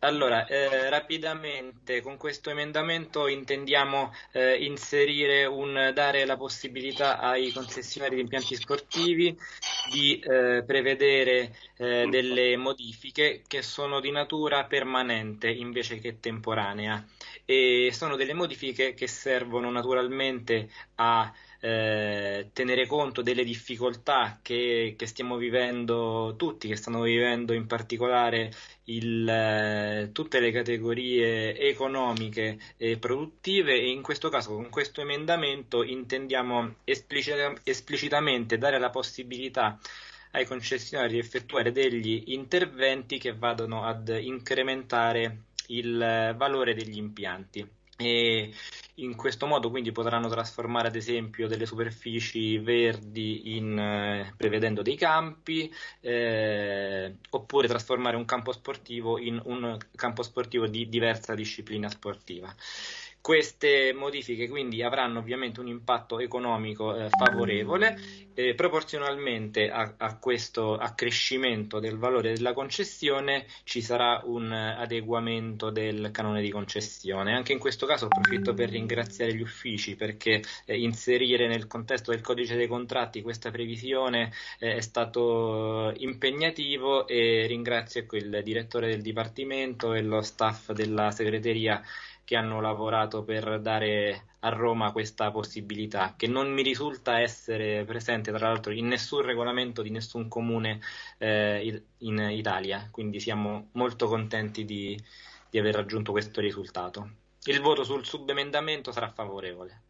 Allora, eh, rapidamente con questo emendamento intendiamo eh, inserire un, dare la possibilità ai concessionari di impianti sportivi di eh, prevedere eh, delle modifiche che sono di natura permanente invece che temporanea. E sono delle modifiche che servono naturalmente a eh, tenere conto delle difficoltà che, che, stiamo vivendo tutti, che stanno vivendo in particolare il, eh, tutte le categorie economiche e produttive. E in questo caso con questo emendamento intendiamo esplicita, esplicitamente dare la possibilità ai concessionari di effettuare degli interventi che vadano ad incrementare il valore degli impianti. E in questo modo quindi potranno trasformare ad esempio delle superfici verdi in, eh, prevedendo dei campi eh, oppure trasformare un campo sportivo in un campo sportivo di diversa disciplina sportiva. Queste modifiche quindi avranno ovviamente un impatto economico eh, favorevole, eh, proporzionalmente a, a, questo accrescimento del valore della concessione ci sarà un adeguamento del canone di concessione. Anche in questo caso approfitto per ringraziare gli uffici perché eh, inserire nel contesto del codice dei contratti questa previsione eh, è stato impegnativo e ringrazio il direttore del Dipartimento e lo staff della segreteria che hanno lavorato per dare a Roma questa possibilità, che non mi risulta essere presente tra l'altro in nessun regolamento di nessun comune eh, in Italia, quindi siamo molto contenti di, di aver raggiunto questo risultato. Il voto sul subemendamento sarà favorevole.